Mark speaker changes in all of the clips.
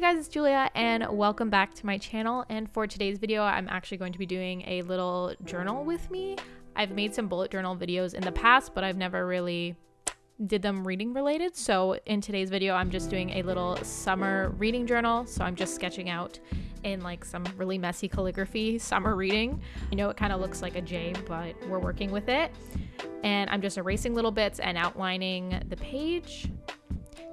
Speaker 1: guys, it's Julia and welcome back to my channel. And for today's video, I'm actually going to be doing a little journal with me. I've made some bullet journal videos in the past, but I've never really did them reading related. So in today's video, I'm just doing a little summer reading journal. So I'm just sketching out in like some really messy calligraphy summer reading. I know it kind of looks like a J, but we're working with it. And I'm just erasing little bits and outlining the page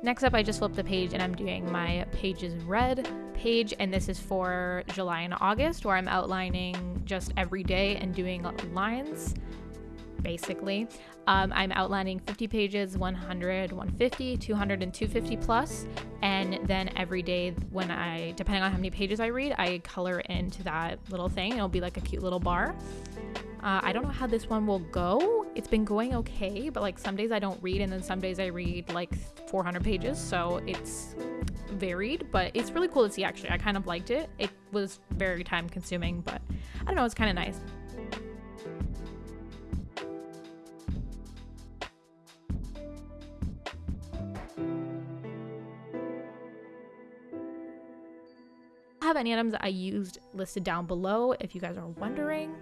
Speaker 1: Next up, I just flipped the page and I'm doing my pages read page, and this is for July and August, where I'm outlining just every day and doing lines, basically. Um, I'm outlining 50 pages, 100, 150, 200, and 250 plus, and then every day when I, depending on how many pages I read, I color into that little thing. It'll be like a cute little bar. Uh, I don't know how this one will go. It's been going okay, but like some days I don't read, and then some days I read like 400 pages, so it's varied, but it's really cool to see actually. I kind of liked it. It was very time consuming, but I don't know, it's kind of nice. Have any items I used listed down below if you guys are wondering.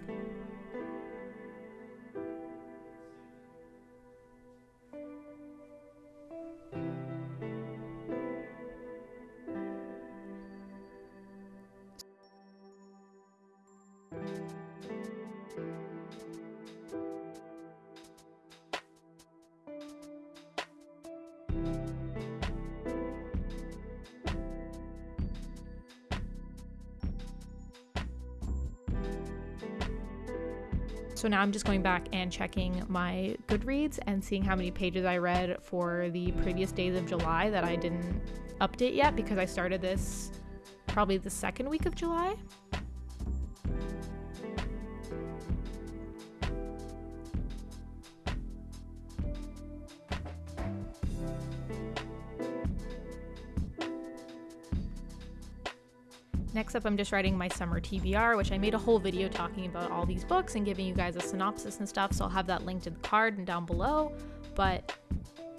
Speaker 1: So now I'm just going back and checking my Goodreads and seeing how many pages I read for the previous days of July that I didn't update yet because I started this probably the second week of July. Next up, I'm just writing my summer TBR, which I made a whole video talking about all these books and giving you guys a synopsis and stuff, so I'll have that linked in the card and down below. But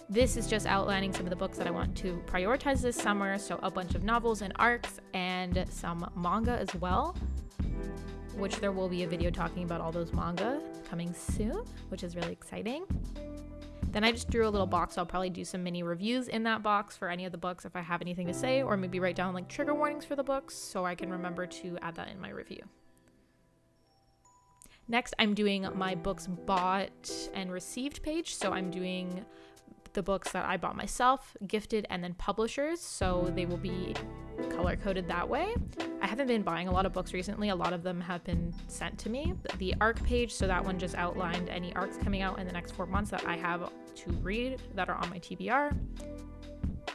Speaker 1: this is just outlining some of the books that I want to prioritize this summer, so a bunch of novels and arcs and some manga as well, which there will be a video talking about all those manga coming soon, which is really exciting. Then I just drew a little box. I'll probably do some mini reviews in that box for any of the books if I have anything to say, or maybe write down like trigger warnings for the books so I can remember to add that in my review. Next, I'm doing my books bought and received page. So I'm doing the books that I bought myself, gifted, and then publishers. So they will be color coded that way. I haven't been buying a lot of books recently. A lot of them have been sent to me. The arc page, so that one just outlined any arcs coming out in the next four months that I have to read that are on my TBR.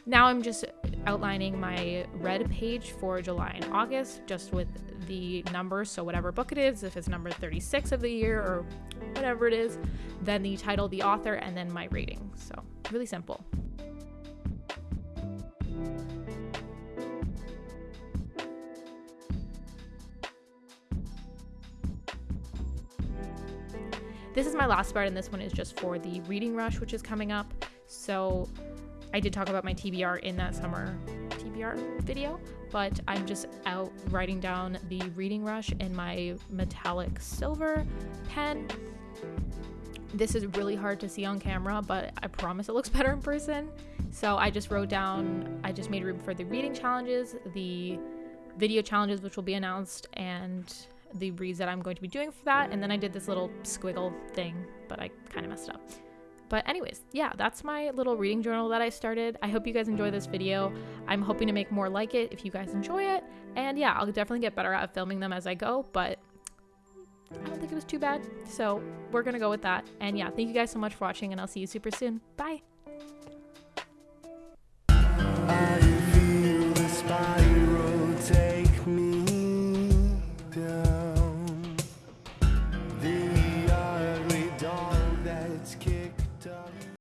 Speaker 1: Now I'm just outlining my read page for July and August, just with the numbers. So whatever book it is, if it's number 36 of the year or whatever it is, then the title, the author, and then my rating. So really simple. This is my last part, and this one is just for the reading rush, which is coming up. So I did talk about my TBR in that summer TBR video, but I'm just out writing down the reading rush in my metallic silver pen. This is really hard to see on camera, but I promise it looks better in person. So I just wrote down, I just made room for the reading challenges, the video challenges, which will be announced, and the reads that I'm going to be doing for that. And then I did this little squiggle thing, but I kind of messed up. But anyways, yeah, that's my little reading journal that I started. I hope you guys enjoy this video. I'm hoping to make more like it if you guys enjoy it. And yeah, I'll definitely get better at filming them as I go, but I don't think it was too bad. So we're going to go with that. And yeah, thank you guys so much for watching and I'll see you super soon. Bye.